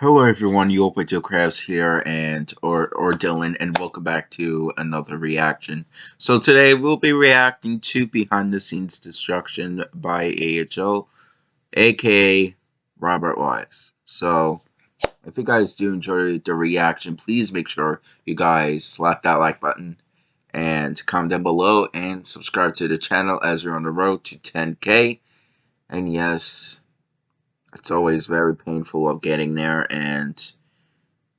Hello everyone, Yopato Crafts here and or or Dylan and welcome back to another reaction. So today we'll be reacting to Behind the Scenes Destruction by AHL, aka Robert Wise. So if you guys do enjoy the reaction, please make sure you guys slap that like button and comment down below and subscribe to the channel as we're on the road to 10k. And yes, it's always very painful of getting there, and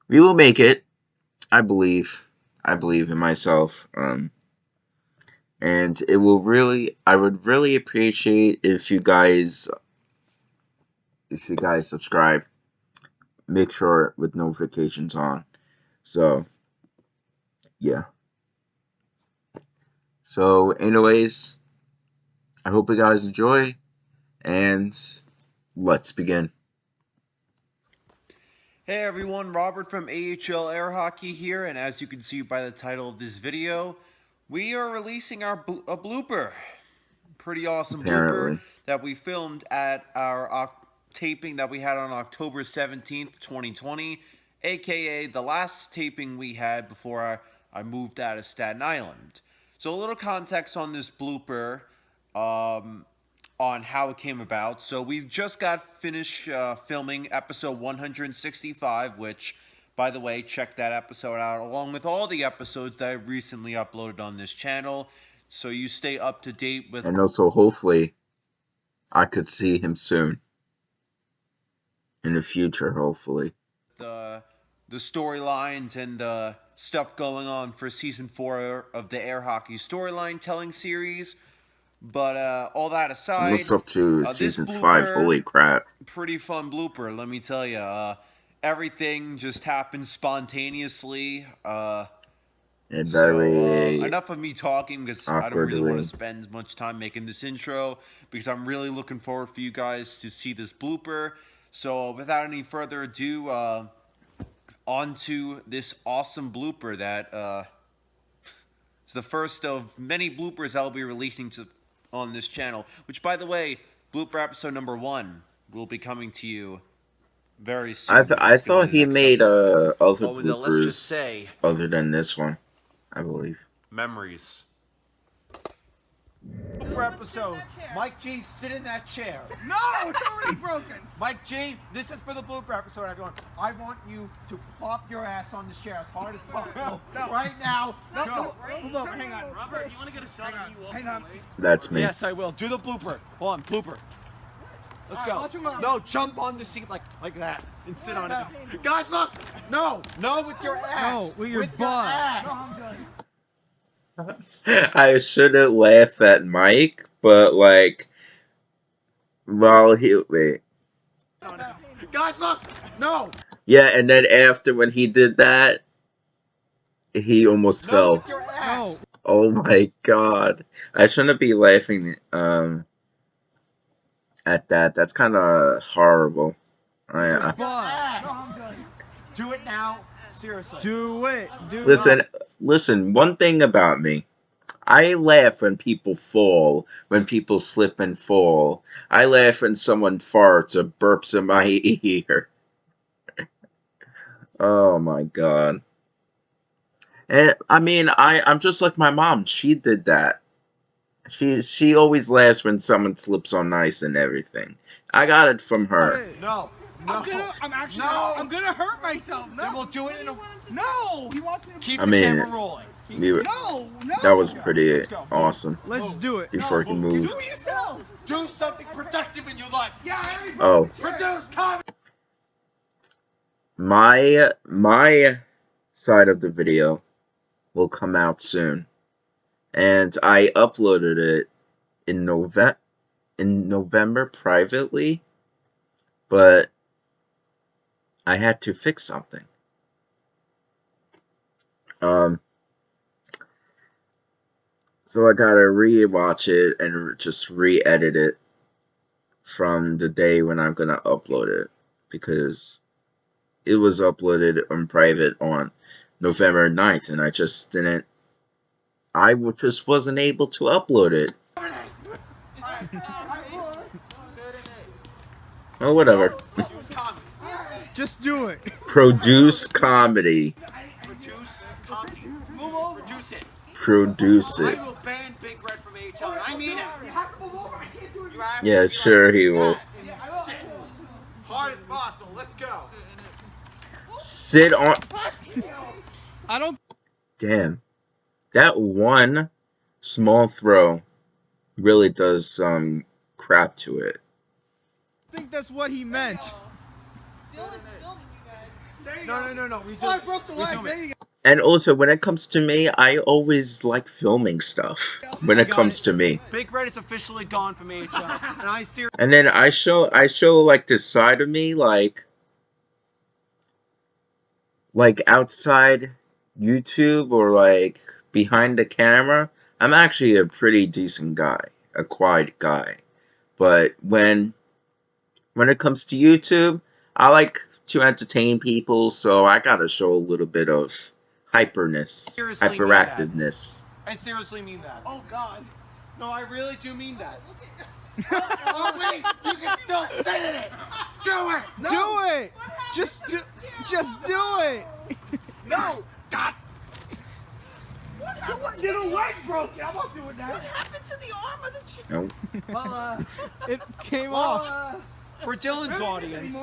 we will make it. I believe. I believe in myself. Um, and it will really. I would really appreciate if you guys, if you guys subscribe. Make sure with notifications on. So, yeah. So, anyways, I hope you guys enjoy, and Let's begin. Hey everyone, Robert from AHL Air Hockey here, and as you can see by the title of this video, we are releasing our bl a blooper. Pretty awesome Apparently. blooper that we filmed at our taping that we had on October 17th, 2020, aka the last taping we had before I, I moved out of Staten Island. So a little context on this blooper. Um, on how it came about. So we've just got finished uh, filming episode 165, which, by the way, check that episode out along with all the episodes that I've recently uploaded on this channel. So you stay up to date with. And also, hopefully, I could see him soon. In the future, hopefully. The the storylines and the stuff going on for season four of the air hockey storyline telling series. But uh, all that aside, what's up to uh, season blooper, five? Holy crap! Pretty fun blooper, let me tell you. Uh, everything just happened spontaneously. Uh, and so, uh, enough of me talking because I don't really want to spend much time making this intro because I'm really looking forward for you guys to see this blooper. So without any further ado, uh, on to this awesome blooper that uh, it's the first of many bloopers I'll be releasing to on this channel. Which, by the way, blooper episode number one will be coming to you very soon. I, th I thought he made uh, other oh, bloopers let's just say, other than this one, I believe. Memories episode. Mike G, sit in that chair. No, it's already broken. Mike G, this is for the blooper episode, everyone. I want you to plop your ass on the chair as hard as possible. no. Right now. No, go. No, Hold on, hang on. Robert, do you want to get a shot hang of you Hang on. That's me. Yes, I will. Do the blooper. Hold on, blooper. Let's right, go. No, jump on the seat like like that and sit on it. Guys, look! No, no, with your ass. No, with your with butt. Your ass. No, I'm good. I shouldn't laugh at Mike, but like, while he wait. Guys, look! No! Yeah, and then after when he did that, he almost no, fell. No. Oh my god. I shouldn't be laughing um at that. That's kind of horrible. I, I... Do it now. Seriously. Do it. Do listen, it. Listen. One thing about me, I laugh when people fall, when people slip and fall. I laugh when someone farts or burps in my ear. oh my god. And I mean, I I'm just like my mom. She did that. She she always laughs when someone slips on ice and everything. I got it from her. Hey, no. No. I'm gonna. I'm actually. No. I'm gonna hurt myself. No. Then we'll do it in a. No. He wants me to. Keep I the mean, camera rolling. We were, no, no. That was pretty Let's awesome. Let's do it. Before no, he moved. Do it yourself. Do something productive in your life. Yeah. Everybody. Oh. Produce comment. My my side of the video will come out soon, and I uploaded it in November in November privately, but I had to fix something. Um, so I gotta re-watch it and just re-edit it from the day when I'm gonna upload it because it was uploaded on private on November 9th and I just didn't I just wasn't able to upload it. oh, whatever. Just do it. Produce comedy. Produce comedy. Move over. Produce it. Produce I it. will ban Big Red from AHL. I mean it. You have to move over. I can't do it. You have Yeah, to sure he will. Sit. Hard as possible. Let's go. Sit on. I don't Damn. That one small throw really does some crap to it. I think that's what he meant. No, no, no, no. Resume. Oh, I broke the Resume leg. There you go. And also, when it comes to me, I always like filming stuff. When it comes to me, Big Red is officially gone from AHL, and I seriously. and then I show I show like this side of me, like like outside YouTube or like behind the camera. I'm actually a pretty decent guy, a quiet guy. But when when it comes to YouTube, I like to entertain people, so I gotta show a little bit of hyperness, Seriously hyperactiveness. I seriously mean that. Oh God. No, I really do mean that. oh wait, you can still sit in it. Do it. No. Do it. Just do. Just do it. No. God. Your leg broken. I'm not doing that. What happened to the arm of the chicken? No. Well, uh, It came well, off. uh, for Dylan's audience.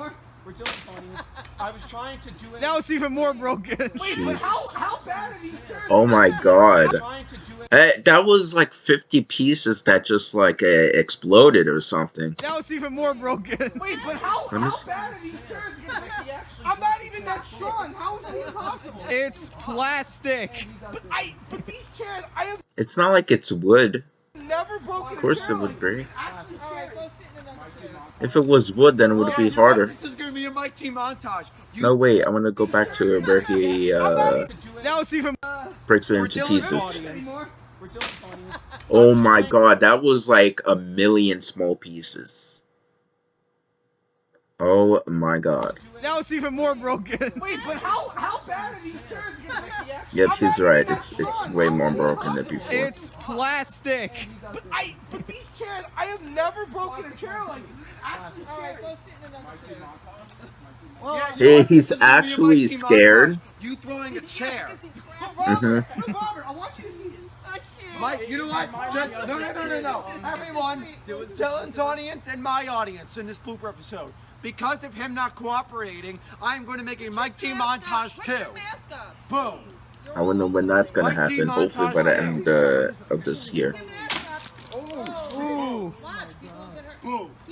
For Dylan's I was trying to do it. Now it's even more broken. Jesus. how bad are these chairs? Oh my god. Trying to do it. Eh, that was like 50 pieces that just like uh, exploded or something. Now it's even more broken. Wait, but how, how bad are these chairs? I'm not even that strong. How is that even possible? It's plastic. But I, but these chairs, I have It's not like it's wood. never broken. Of course it would like be. this. Actually, Alright, go sit in another chair. If it was wood, then it would Yeah, be you know harder. What? This is gonna be a Mike T montage. You No, wait, I want to go back to where he uh, Now it's even. breaks it into pieces. audience- for Dylan's audience, Oh my god, that was like a million small pieces. Oh my god. Now it's even more broken. Wait, but how how bad are these chairs? Yep, he's right. It's it's way more broken than before. It's plastic. But I, but these chairs, I have never broken a chair like this. This is actually Alright, scary. go sit in another chair. Yeah, you Hey, he's This is gonna be a Mike actually scared. montage. You throwing a chair. Mhm. Robert, Robert, I want you to see this. Mike, you know what? Just, no, no, no, no, no. Everyone, there was Dylan's audience and my audience in this blooper episode. Because of him not cooperating, I'm going to make a Mike T montage too. Boom. I wonder when that's gonna happen. Hopefully by the end uh, of this year. Keep your mask up. Oh, Ooh. Watch, people will get hurt. boom. Keep your mask up.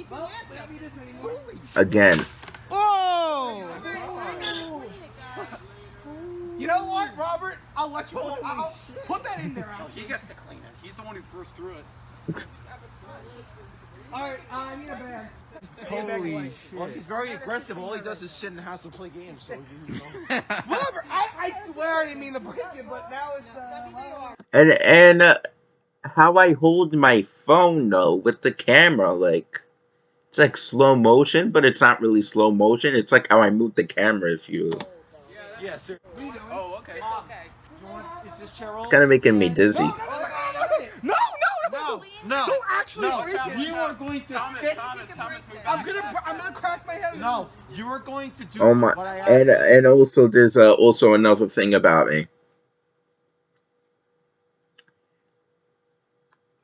Again. Oh! Alright, clean it, guys. You know what, Robert? I'll let you put, I'll, put that in there. Al. He gets to clean it. He's the one who first threw it. All right, uh, I need a bag. Holy Well, he's very aggressive. All he does is sit in the house and play games. So, you know. Robert, I, I swear I didn't mean to break it, but now it's. Uh, And and uh, how I hold my phone though with the camera, like it's like slow motion, but it's not really slow motion. It's like how I move the camera. If you, it's yeah, sir. Oh, okay. It's okay. You want, is this chair old? kind of making me dizzy. No, no, no, no. Don't actually no, break it. You are going to sit. I'm gonna, I'm gonna crack my head. No, you are going to do Oh my! what I And and also there's uh, also another thing about me.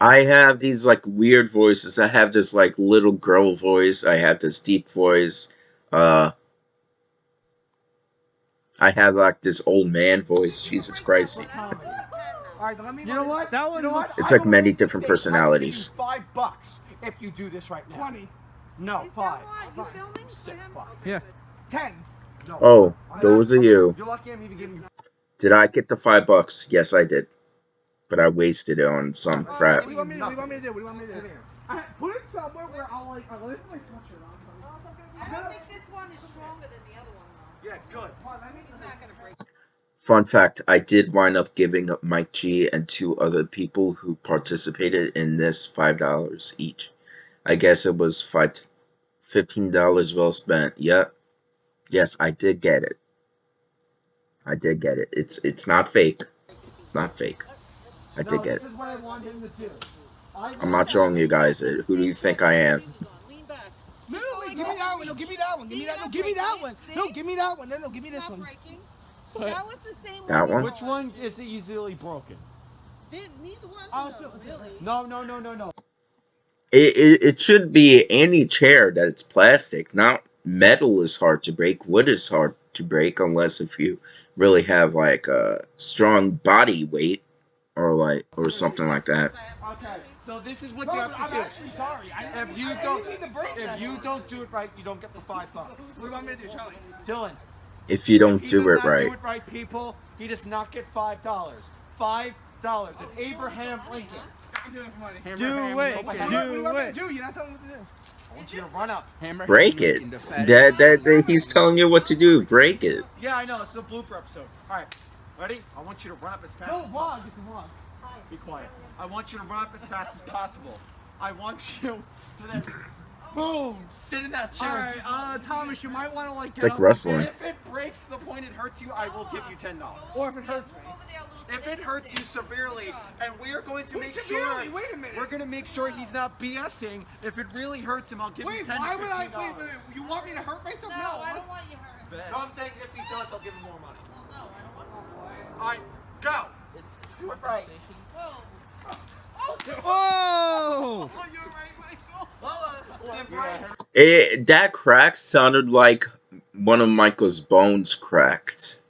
I have these like weird voices. I have this like little girl voice. I have this deep voice. Uh, I have like this old man voice. Jesus Christ! You know what? That one You know what? looks- It's like many different mistake. I will give you personalities. Five bucks if you do this right now. Twenty. No, Is five. that why? You filming for Six, five. Yeah. Ten. No. Oh, those are you. You're lucky I'm even giving you. Did I get the five bucks? Yes, I did. But I wasted it on some oh, crap. What do you want me to do? What do you want me to do? What do you want me to do? I, put it somewhere where I'll like. I'll lift my sweatshirt on. I don't think this one is stronger than the other one, though. Yeah, good. It's not gonna break. Fun fact, I did wind up giving up Mike G and two other people who participated in this $5 each. I guess it was five, $15 well spent. Yep. Yes, I did get it. I did get it. It's it's not fake. Not fake. I did get it. This is what I want him to do. I I'm not showing you guys it. Who do you think I am? Lean back. Literally, give me that one. No, give me that one. Give me that. No, give me that one. No, give me that one. No, no, give me this one. That was the same That one? Which one is easily broken? Neither one I'll of do them, it. really. No, no, no, no, no. It, it, it should be any chair that's plastic. Not metal is hard to break. Wood is hard to break unless if you really have like a strong body weight or like or something like that. Okay, so this is what you have to I'm do. actually sorry. I, If you I don't, didn't mean to break that. if you don't do it right, you don't get the five bucks. What do you want me to do, Charlie? Dylan, If you don't he do does it not right. do it right, people, he does not get five dollars. Five dollars. And Abraham Lincoln. I'm it for. Do it. What, what do you want me it. to do? You're not telling me what to do. I want you to run up. Break it. That, that, that he's telling you what to do. Break it. Yeah, I know. It's a blooper episode. All right, ready? I want you to run up as fast No as possible. vlog. It's a vlog. Be quiet. I want you to run up as fast as possible. I want you to then, boom, sit in that chair. All and right, uh, Thomas, you might want to like It's get like up. And wrestling. if it breaks the point it hurts you, I will give you ten dollars. Or if it hurts me. If it hurts you severely, and we are going to Wait, make severely? sure, Wait a minute. we're going to make sure he's not BSing. If it really hurts him, I'll give you Wait, ten why to would I? fifteen Wait, dollars. wait, wait. You want me to hurt myself? No, No. I don't want you hurt. No, I'm saying if he does, I'll give him more money. Well, no, I don't want you All right, go. Do it right. Whoa. Whoa! Oh, you're right, Michael. Then break. It, that crack sounded like one of Michael's bones cracked.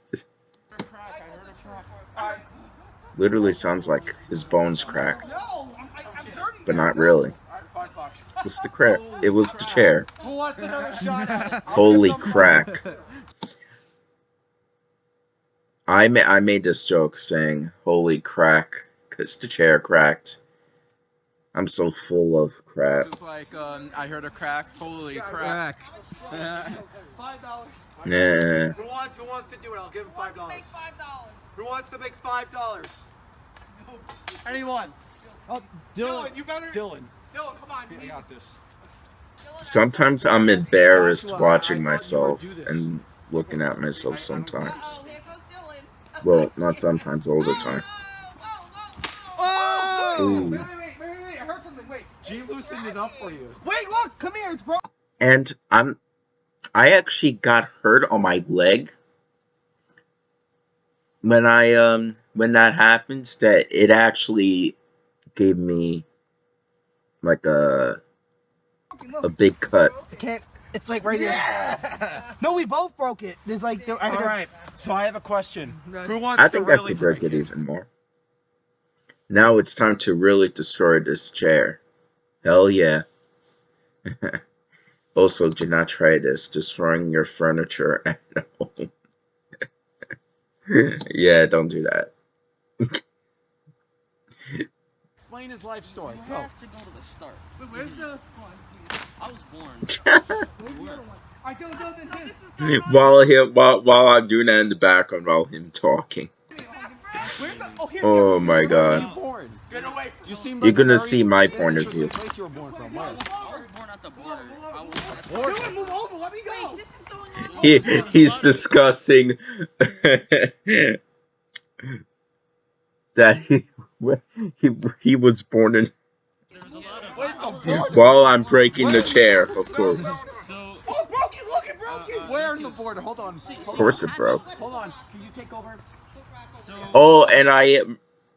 Literally sounds like his bones cracked, No, I'm, I, I'm dirty. but not really. All right, five bucks. It's the crack. It was the chair. Who wants another shot? at it? I'll Holy give crack. I ma- I made this joke saying "Holy crack" because the chair cracked. I'm so full of crap. It's like um, I heard a crack. Holy Crack. Five dollars. Nah. Who wants? Who wants to do it? I'll give him five dollars. Who wants to make five dollars? Anyone? Oh, Dylan. Dylan, you better. Dylan. Dylan, come on. You need this. Sometimes I'm embarrassed watching thought you would myself and looking at myself sometimes. Oh, here goes Dylan. Well, not sometimes, all the time. Oh! Ooh. Wait, wait, wait, wait, wait, wait. I heard something. Wait. G loosened it up for you. Wait, look. Come here. It's broken. And I'm I actually got hurt on my leg when I um when that happens that it actually gave me like a a big cut. I can't. It's like right here. No, we both broke it. There's like. There, I All heard right. So I have a question. Who wants I to think I really could break break it even more. Now it's time to really destroy this chair. Hell yeah. also, do not try this, destroying your furniture at home. yeah, don't do that. Explain his life story. You Go. have to go to the start. Wait, where's the? I was born. Where's the other one? I don't know this. while him while while I'm doing that in the background while him talking. The? Oh, here. Oh my Where god. you born? Get away. You seem You're gonna see my point of view. You were born from. Where? I was born at the border. I was born at the Border. Dylan, move over. Let me Wait, go. this is going on. He he's discussing that he he he was born in Wait, the border. while I'm breaking the chair, of course. Oh, broke it. Look, it broke it. Where in the border? Hold on. Of course it broke. Hold on. Can you take over? Oh, and I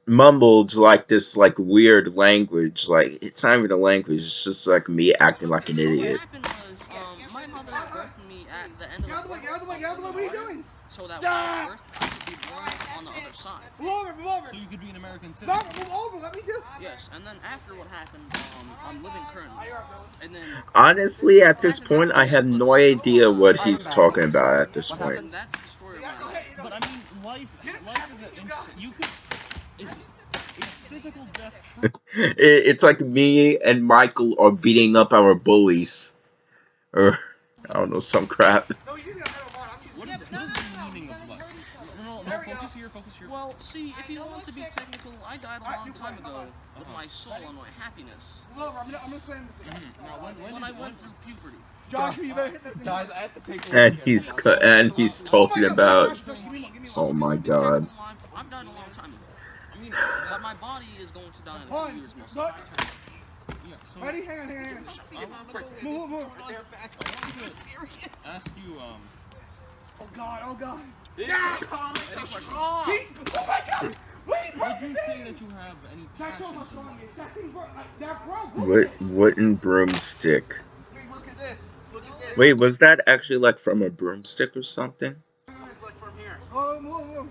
mumbled like this like weird language. Like it's not even a language. It's just like me acting like an idiot. happened was, um, my mother birthed me at the end of Get out of the way. Get out of the way. Get out of the way. What are you doing? So that when I was birthed, I could be born on the other side. Move over. Move over. you could be an American No, move over. Let me do. it. Yes, and then after what happened, um, I'm living currently. And then Honestly, at this point, I have no idea what he's talking about at this what point. happened, that's the story of my life. ahead. You know, But I mean, life, life is an instant. You could. Is, is death? It, it's like me and Michael are beating up our bullies, or I don't know some crap. No, you're using a metal bar. I'm using. What is, what is the meaning of life? No, no, no, focus here, focus here. Well, see, if you want to be technical, I died a long time ago with my soul and my happiness Move over. I'm gonna. I'm gonna slam this. Now, when, when, when did- I went through puberty. Joshua, you better hit that thing. Guys, I have to take. And he's and he's talking about. Give me one, give me one. Oh my god. want to be technical, I've, I've died a long time ago. I mean, but my body is going to die in a few years most Look. likely. Yeah, so Ready? Hang on, hang on, hang on. I'm gonna go with Move, move. I want to ask you, um, Oh god, oh god. Yeah! He's, oh my god! Wait, would you say that you have any That's so passion much to stronger. That thing broke. Like, that broke. What wooden broomstick? Wait, look at this. Look at this. Wait, was that actually like from a broomstick or something? It's like from here. Oh, move, move.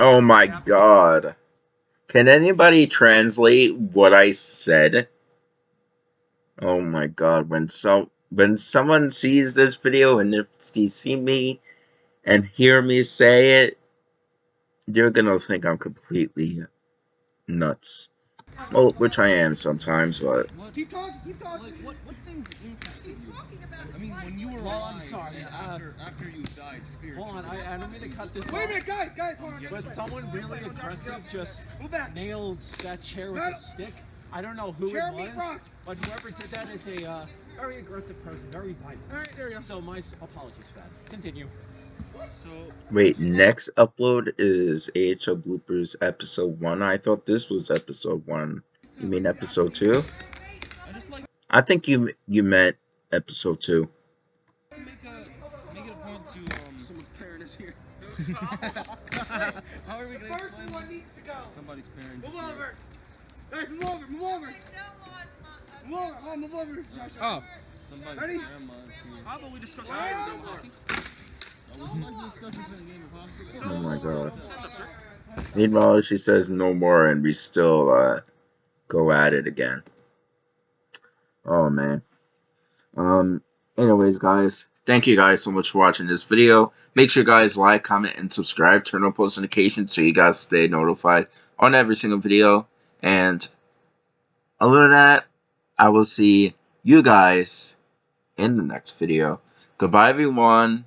Oh my god. Can anybody translate what I said? Oh my god, when so when someone sees this video and if they see me and hear me say it, you're gonna think I'm completely nuts. Well, which I am sometimes, but What, Keep talking, keep talking. like, what, what things interested you? Talking about I mean, when you were Well, I'm sorry, and uh, after, after you died spiritually. Hold on, I, I don't mean to cut this Wait a minute, guys, guys, hold on. but someone really aggressive just back. nailed that chair with a stick. I don't know who Chair it was, rock. but whoever did that is a uh, very aggressive person, very violent. All right, there you go. So my s- apologies, Fast. Continue. So, wait, next upload is AHL Bloopers episode 1. I thought this was episode 1. You mean episode 2? I just like I think you you meant episode 2. to make a make it a point to um. Someone's parent is here. How are we gonna First explain one needs to go. somebody's parent? Move over. Guys, move over, move over. Oh, move. Josh. Oh. Ready? How about we discuss this? Oh, my god. Meanwhile, she says no more, and we still uh, go at it again. Oh man. Um. Anyways, guys, thank you guys so much for watching this video. Make sure you guys like, comment, and subscribe. Turn on post notifications so you guys stay notified on every single video. And other than that, I will see you guys in the next video. Goodbye, everyone.